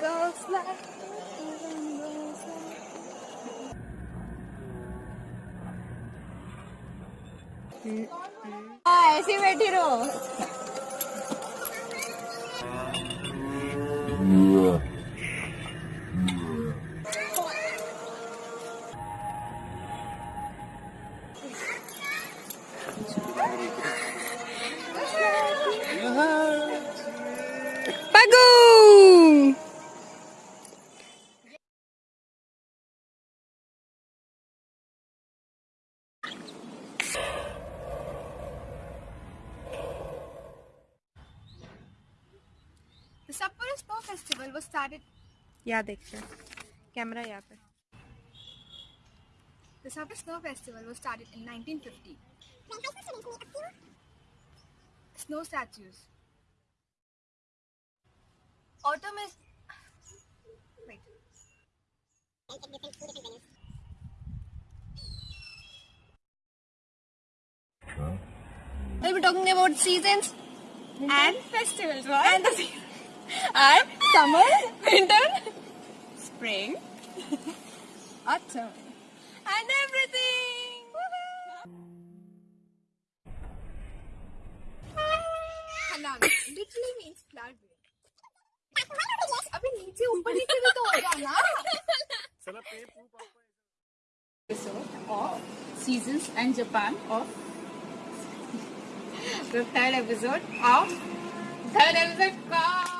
goes like heaven goes like हाँ, ऐसे ही बैठी रहो The Sapporo Snow Festival was started. यहाँ देखते हैं कैमरा यहाँ पे The Sapporo Snow Festival was started in 1950. Snow statues. Autumn is. Wait. We'll be talking about seasons and festivals, right? And, the, and summer, winter, spring, autumn, and everything. Hanan literally means flower bed. अबे नीचे ऊपर नीचे भी तो होगा ना episode of Seasons and Japan of the third episode of third episode called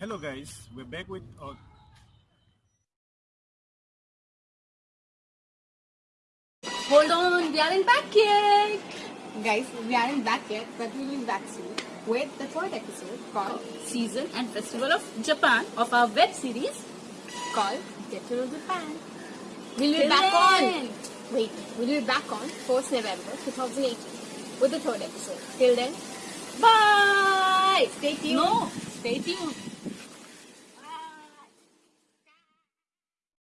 Hello guys, we're back with our Hold on, we aren't back yet. Guys, we aren't back yet, but we will be back soon with the third episode called Season and Festival of Japan of our web series called Get to Know Japan. We'll be Till back then. on. Wait, we'll be back on 4th November 2018 with the third episode. Till then, bye. Stay tuned. No, stay tuned.